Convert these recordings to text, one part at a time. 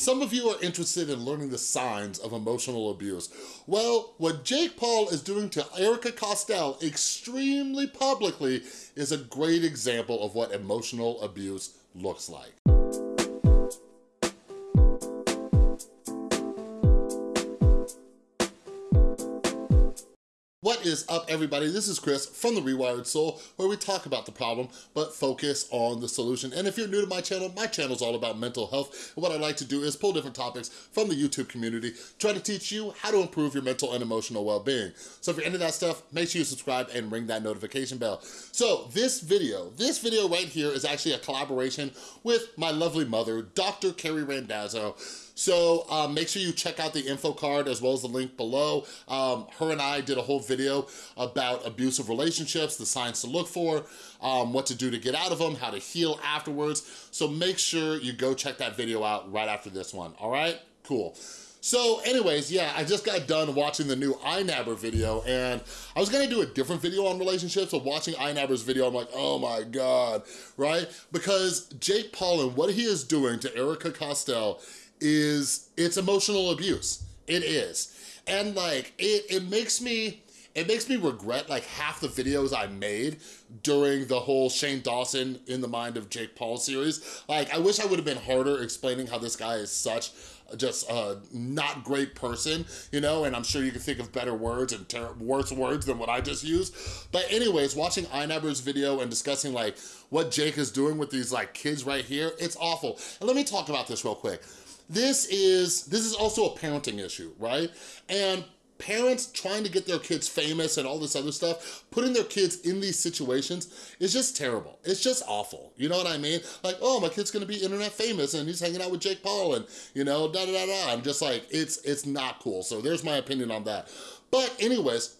Some of you are interested in learning the signs of emotional abuse. Well, what Jake Paul is doing to Erika Costell extremely publicly is a great example of what emotional abuse looks like. Is up, everybody? This is Chris from The Rewired Soul, where we talk about the problem, but focus on the solution. And if you're new to my channel, my channel is all about mental health. And what I like to do is pull different topics from the YouTube community, try to teach you how to improve your mental and emotional well-being. So if you're into that stuff, make sure you subscribe and ring that notification bell. So this video, this video right here is actually a collaboration with my lovely mother, Dr. Carrie Randazzo. So um, make sure you check out the info card as well as the link below. Um, her and I did a whole video about abusive relationships, the signs to look for, um, what to do to get out of them, how to heal afterwards. So make sure you go check that video out right after this one, all right? Cool. So anyways, yeah, I just got done watching the new iNabber video and I was gonna do a different video on relationships, but watching iNabber's video, I'm like, oh my God, right? Because Jake Paul and what he is doing to Erika Costell is it's emotional abuse. It is. And like, it, it makes me, it makes me regret like half the videos I made during the whole Shane Dawson in the mind of Jake Paul series. Like, I wish I would have been harder explaining how this guy is such just a not great person, you know, and I'm sure you can think of better words and worse words than what I just used. But anyways, watching iNabber's video and discussing like what Jake is doing with these like kids right here, it's awful. And let me talk about this real quick. This is, this is also a parenting issue, right? And parents trying to get their kids famous and all this other stuff, putting their kids in these situations is just terrible. It's just awful. You know what I mean? Like, oh, my kid's gonna be internet famous and he's hanging out with Jake Paul and, you know, da da da da. I'm just like, it's, it's not cool. So there's my opinion on that. But anyways,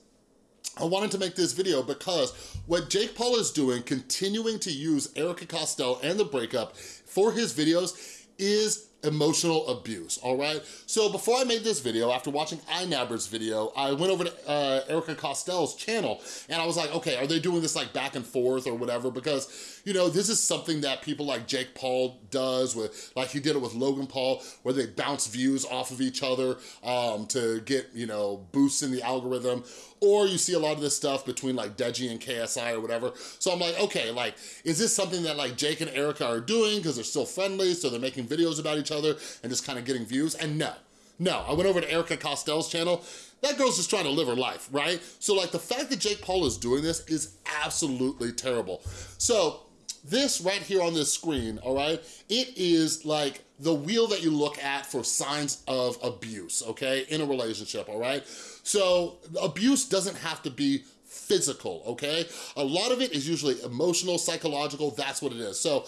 I wanted to make this video because what Jake Paul is doing, continuing to use Erika Costell and the breakup for his videos is emotional abuse, all right? So before I made this video, after watching iNabber's video, I went over to uh, Erika Costell's channel and I was like, okay, are they doing this like back and forth or whatever? Because, you know, this is something that people like Jake Paul does with, like he did it with Logan Paul, where they bounce views off of each other um, to get, you know, boosts in the algorithm or you see a lot of this stuff between like Deji and KSI or whatever. So I'm like, okay, like, is this something that like Jake and Erika are doing because they're still friendly, so they're making videos about each other and just kind of getting views? And no, no, I went over to Erika Costell's channel, that girl's just trying to live her life, right? So like the fact that Jake Paul is doing this is absolutely terrible. So this right here on this screen, all right, it is like the wheel that you look at for signs of abuse, okay, in a relationship, all right? So abuse doesn't have to be physical, okay? A lot of it is usually emotional, psychological, that's what it is. So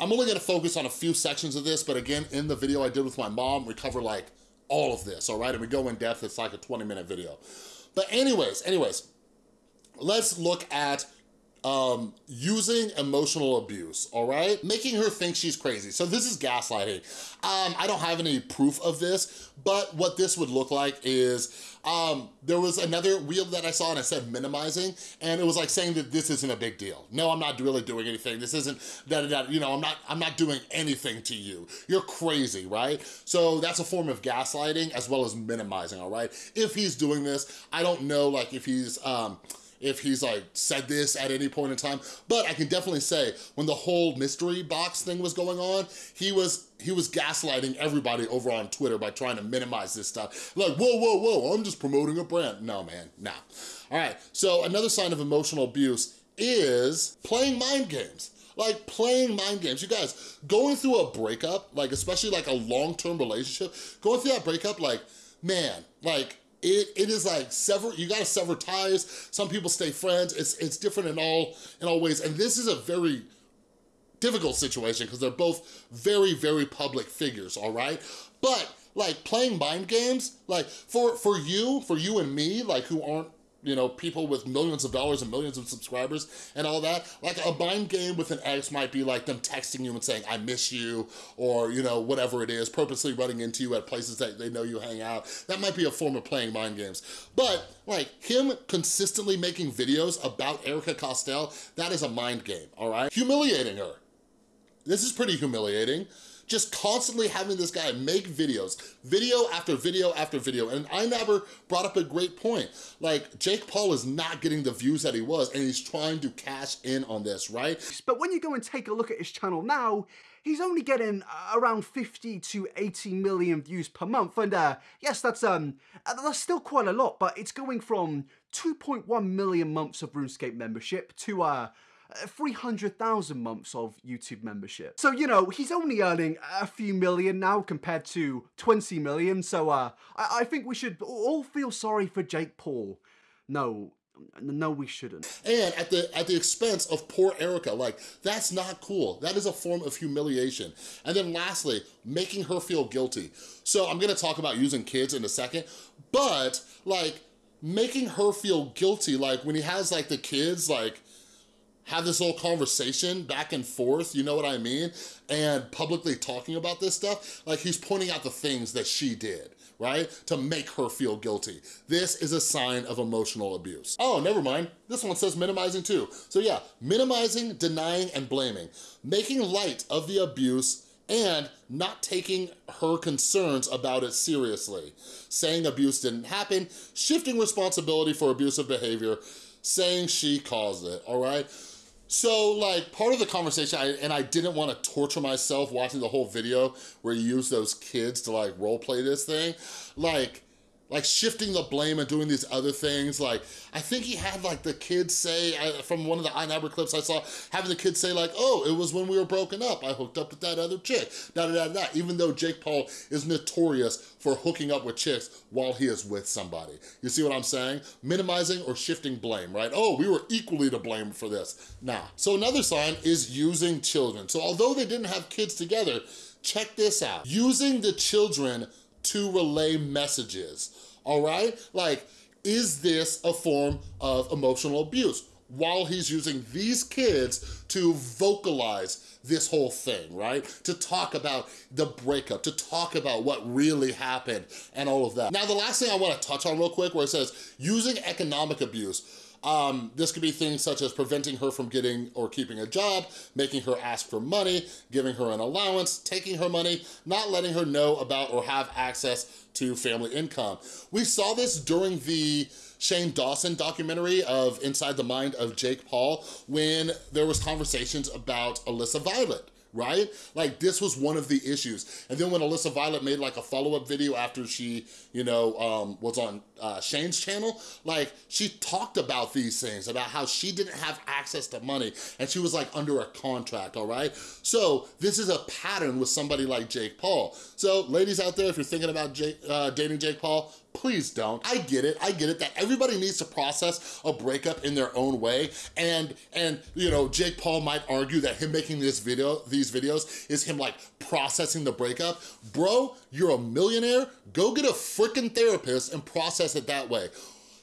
I'm only gonna focus on a few sections of this, but again, in the video I did with my mom, we cover like all of this, all right? And we go in depth, it's like a 20 minute video. But anyways, anyways, let's look at um, using emotional abuse, all right? Making her think she's crazy. So this is gaslighting. Um, I don't have any proof of this, but what this would look like is um, there was another wheel that I saw and I said minimizing, and it was like saying that this isn't a big deal. No, I'm not really doing anything. This isn't that, that you know, I'm not, I'm not doing anything to you. You're crazy, right? So that's a form of gaslighting as well as minimizing, all right? If he's doing this, I don't know like if he's, um, if he's like said this at any point in time, but I can definitely say when the whole mystery box thing was going on, he was he was gaslighting everybody over on Twitter by trying to minimize this stuff. Like, whoa, whoa, whoa, I'm just promoting a brand. No, man, nah. All right, so another sign of emotional abuse is playing mind games like playing mind games. You guys, going through a breakup, like especially like a long-term relationship, going through that breakup, like, man, like it, it is like sever, you gotta sever ties. Some people stay friends. It's, it's different in all, in all ways. And this is a very difficult situation because they're both very, very public figures, all right? But like playing mind games, like for, for you, for you and me, like who aren't you know, people with millions of dollars and millions of subscribers and all that. Like a mind game with an ex might be like them texting you and saying, I miss you, or, you know, whatever it is, purposely running into you at places that they know you hang out. That might be a form of playing mind games. But like him consistently making videos about Erika Costell, that is a mind game, all right? Humiliating her. This is pretty humiliating just constantly having this guy make videos, video after video after video. And iNabber brought up a great point. Like, Jake Paul is not getting the views that he was, and he's trying to cash in on this, right? But when you go and take a look at his channel now, he's only getting uh, around 50 to 80 million views per month. And uh, yes, that's um uh, that's still quite a lot, but it's going from 2.1 million months of RuneScape membership to uh 300,000 months of YouTube membership. So, you know, he's only earning a few million now compared to 20 million. So, uh, I, I think we should all feel sorry for Jake Paul. No, no, we shouldn't. And at the at the expense of poor Erika, like, that's not cool. That is a form of humiliation. And then lastly, making her feel guilty. So I'm gonna talk about using kids in a second, but like, making her feel guilty, like when he has like the kids, like, have this whole conversation back and forth, you know what I mean? And publicly talking about this stuff, like he's pointing out the things that she did right? To make her feel guilty. This is a sign of emotional abuse. Oh, never mind. This one says minimizing too. So yeah, minimizing, denying, and blaming. Making light of the abuse and not taking her concerns about it seriously. Saying abuse didn't happen, shifting responsibility for abusive behavior, saying she caused it, all right? So like part of the conversation, I, and I didn't want to torture myself watching the whole video where you use those kids to like role play this thing. Like, like shifting the blame and doing these other things. Like, I think he had like the kids say, from one of the iNabber clips I saw, having the kids say like, oh, it was when we were broken up. I hooked up with that other chick, da da da da. Even though Jake Paul is notorious for hooking up with chicks while he is with somebody. You see what I'm saying? Minimizing or shifting blame, right? Oh, we were equally to blame for this. Nah. So another sign is using children. So although they didn't have kids together, check this out. Using the children to relay messages, all right? Like, is this a form of emotional abuse? While he's using these kids to vocalize this whole thing, right? To talk about the breakup, to talk about what really happened and all of that. Now, the last thing I wanna touch on real quick where it says, using economic abuse. Um, this could be things such as preventing her from getting or keeping a job, making her ask for money, giving her an allowance, taking her money, not letting her know about or have access to family income. We saw this during the Shane Dawson documentary of Inside the Mind of Jake Paul when there was conversations about Alyssa Violet right? Like this was one of the issues. And then when Alyssa Violet made like a follow-up video after she, you know, um, was on uh, Shane's channel, like she talked about these things, about how she didn't have access to money and she was like under a contract, all right? So this is a pattern with somebody like Jake Paul. So ladies out there, if you're thinking about Jake, uh, dating Jake Paul, please don't. I get it, I get it that everybody needs to process a breakup in their own way. And, and you know, Jake Paul might argue that him making this video, these videos is him like processing the breakup. Bro, you're a millionaire, go get a freaking therapist and process it that way.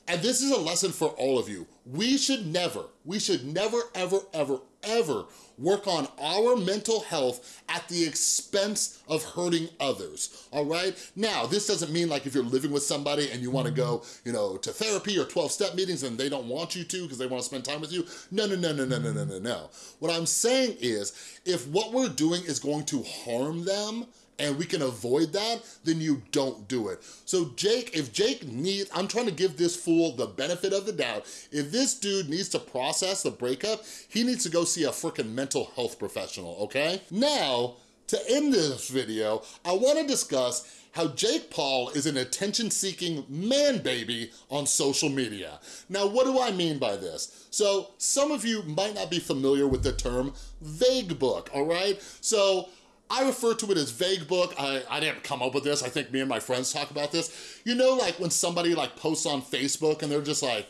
And this is a lesson for all of you. We should never, we should never, ever, ever, ever work on our mental health at the expense of hurting others, all right? Now, this doesn't mean like if you're living with somebody and you wanna go, you know, to therapy or 12-step meetings and they don't want you to because they wanna spend time with you. No, no, no, no, no, no, no, no, no. What I'm saying is, if what we're doing is going to harm them, and we can avoid that, then you don't do it. So Jake, if Jake needs, I'm trying to give this fool the benefit of the doubt. If this dude needs to process the breakup, he needs to go see a freaking mental health professional, okay? Now, to end this video, I wanna discuss how Jake Paul is an attention-seeking man-baby on social media. Now, what do I mean by this? So, some of you might not be familiar with the term vague book, all right? So, I refer to it as vague book. I, I didn't come up with this. I think me and my friends talk about this. You know, like when somebody like posts on Facebook and they're just like,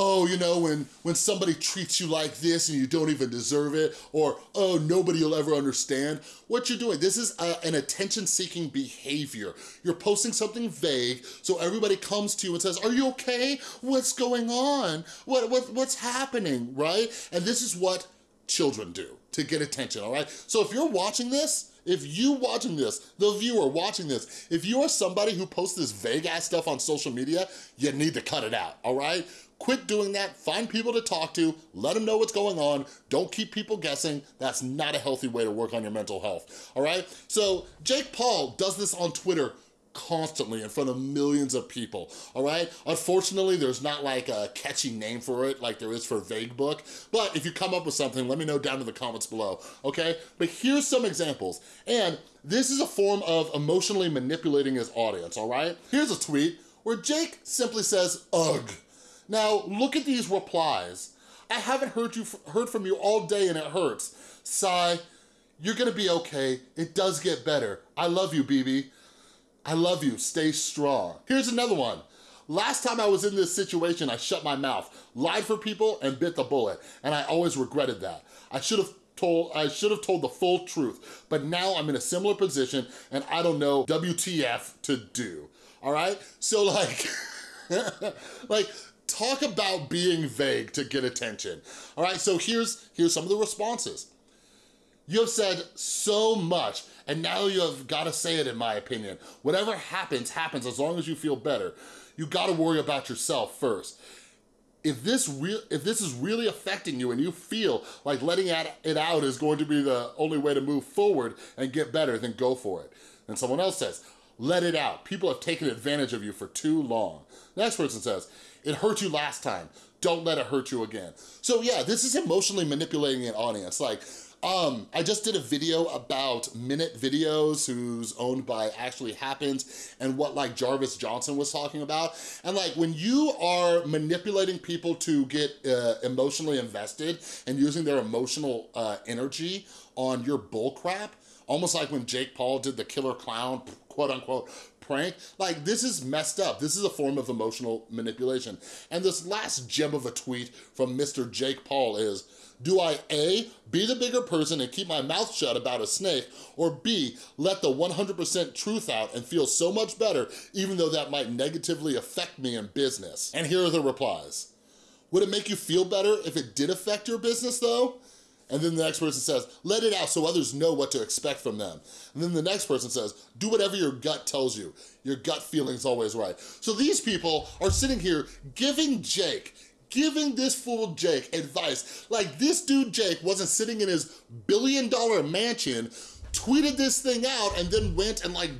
oh, you know, when, when somebody treats you like this and you don't even deserve it, or, oh, nobody will ever understand. What you're doing, this is a, an attention-seeking behavior. You're posting something vague, so everybody comes to you and says, are you okay? What's going on? What, what, what's happening, right? And this is what children do to get attention, all right? So if you're watching this, if you watching this, the viewer watching this, if you are somebody who posts this vague ass stuff on social media, you need to cut it out, all right? Quit doing that, find people to talk to, let them know what's going on, don't keep people guessing. That's not a healthy way to work on your mental health, all right? So Jake Paul does this on Twitter constantly in front of millions of people, all right? Unfortunately, there's not like a catchy name for it like there is for Vague Book, but if you come up with something, let me know down in the comments below, okay? But here's some examples, and this is a form of emotionally manipulating his audience, all right? Here's a tweet where Jake simply says, ugh. Now, look at these replies. I haven't heard you heard from you all day and it hurts. Sigh, you're gonna be okay. It does get better. I love you, BB. I love you, stay strong. Here's another one. Last time I was in this situation, I shut my mouth, lied for people, and bit the bullet, and I always regretted that. I should have told, I should have told the full truth, but now I'm in a similar position, and I don't know WTF to do, all right? So like, like, talk about being vague to get attention, all right? So here's, here's some of the responses. You have said so much, and now you have gotta say it in my opinion. Whatever happens, happens as long as you feel better. You gotta worry about yourself first. If this, if this is really affecting you and you feel like letting it out is going to be the only way to move forward and get better, then go for it. And someone else says, let it out. People have taken advantage of you for too long. next person says, it hurt you last time. Don't let it hurt you again. So yeah, this is emotionally manipulating an audience. Like, um, I just did a video about Minute Videos, who's owned by Actually Happens, and what like Jarvis Johnson was talking about. And like when you are manipulating people to get uh, emotionally invested and using their emotional uh, energy on your bullcrap, almost like when Jake Paul did the killer clown, quote unquote, prank. Like, this is messed up. This is a form of emotional manipulation. And this last gem of a tweet from Mr. Jake Paul is, do I A, be the bigger person and keep my mouth shut about a snake, or B, let the 100% truth out and feel so much better even though that might negatively affect me in business? And here are the replies. Would it make you feel better if it did affect your business though? And then the next person says, let it out so others know what to expect from them. And then the next person says, do whatever your gut tells you. Your gut feeling's always right. So these people are sitting here giving Jake giving this fool Jake advice. Like this dude Jake wasn't sitting in his billion dollar mansion, tweeted this thing out and then went and like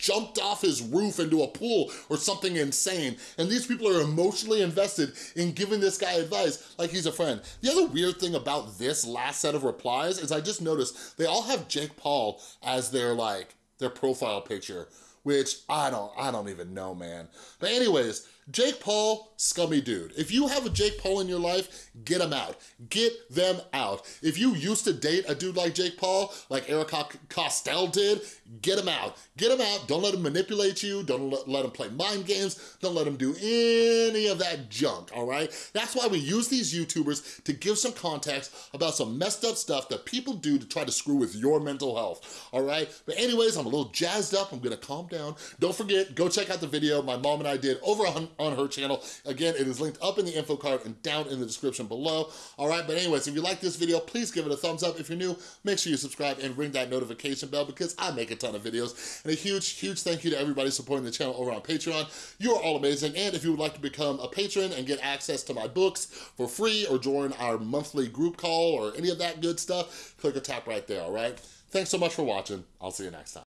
jumped off his roof into a pool or something insane. And these people are emotionally invested in giving this guy advice like he's a friend. The other weird thing about this last set of replies is I just noticed they all have Jake Paul as their like, their profile picture, which I don't, I don't even know, man. But anyways, Jake Paul, scummy dude. If you have a Jake Paul in your life, get him out. Get them out. If you used to date a dude like Jake Paul, like Eric Costell did, get him out. Get him out. Don't let him manipulate you. Don't let, him play mind games. Don't let him do any of that junk, all right? That's why we use these YouTubers to give some context about some messed up stuff that people do to try to screw with your mental health, all right? But anyways, I'm a little jazzed up. I'm gonna calm down. Don't forget, go check out the video my mom and I did over on her channel. Again, it is linked up in the info card and down in the description below. All right, but anyways, if you like this video, please give it a thumbs up. If you're new, make sure you subscribe and ring that notification bell because I make a ton of videos. And a huge, huge thank you to everybody supporting the channel over on Patreon. You are all amazing. And if you would like to become a patron and get access to my books for free or join our monthly group call or any of that good stuff, click or tap right there, all right? Thanks so much for watching. I'll see you next time.